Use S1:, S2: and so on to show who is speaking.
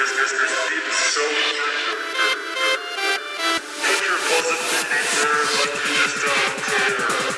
S1: Picture positive, but you just don't care.